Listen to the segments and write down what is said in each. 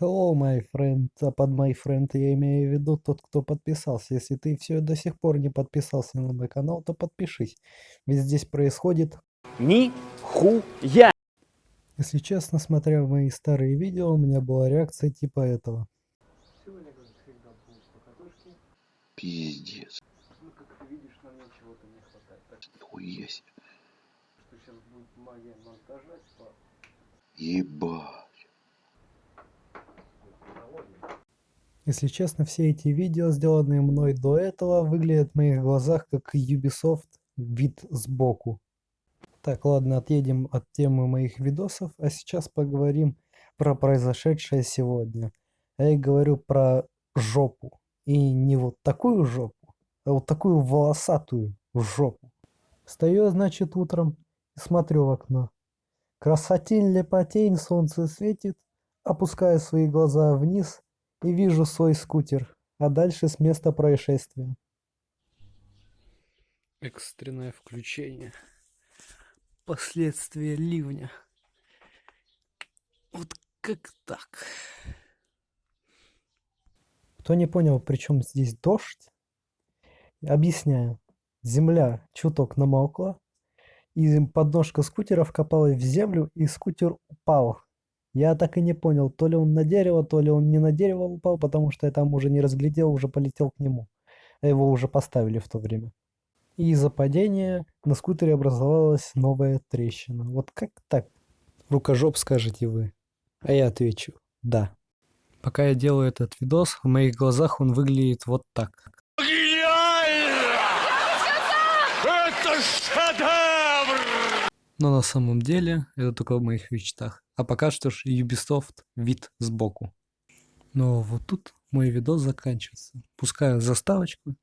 Hello, my friend. А под my friend я имею в виду тот, кто подписался. Если ты все до сих пор не подписался на мой канал, то подпишись. Ведь здесь происходит... Нихуя! Если честно, смотря мои старые видео, у меня была реакция типа этого. Сегодня, как всегда, будут покатушки. Пиздец. Ну, как ты видишь, нам чего-то не хватает. Так себе. что сейчас будет магия монтажа, типа, Ебать. Если честно, все эти видео, сделанные мной до этого, выглядят в моих глазах как Ubisoft вид сбоку. Так, ладно, отъедем от темы моих видосов, а сейчас поговорим про произошедшее сегодня. А Я говорю про жопу. И не вот такую жопу, а вот такую волосатую жопу. Встаю, значит, утром и смотрю в окно. Красотень, лепотень, солнце светит, опускаю свои глаза вниз и вижу свой скутер, а дальше с места происшествия. Экстренное включение. Последствия ливня. Вот как так? Кто не понял, при чем здесь дождь? Объясняю. Земля чуток намокла, и подножка скутера вкопалась в землю, и скутер упал. Я так и не понял, то ли он на дерево, то ли он не на дерево упал, потому что я там уже не разглядел, уже полетел к нему. А его уже поставили в то время. И из-за падения на скутере образовалась новая трещина. Вот как так? Рукожоп скажете вы. А я отвечу «да». Пока я делаю этот видос, в моих глазах он выглядит вот так. Это шедевр! Но на самом деле это только в моих мечтах. А пока что ж Ubisoft вид сбоку. Но вот тут мой видос заканчивается. Пускаю заставочку.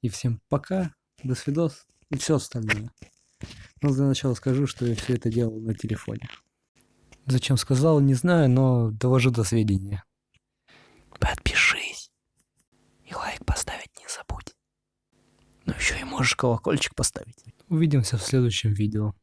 И всем пока, до свидос и все остальное. Но для начала скажу, что я все это делал на телефоне. Зачем сказал, не знаю, но довожу до сведения. Подпишись. И лайк поставить не забудь. Ну еще и можешь колокольчик поставить. Увидимся в следующем видео.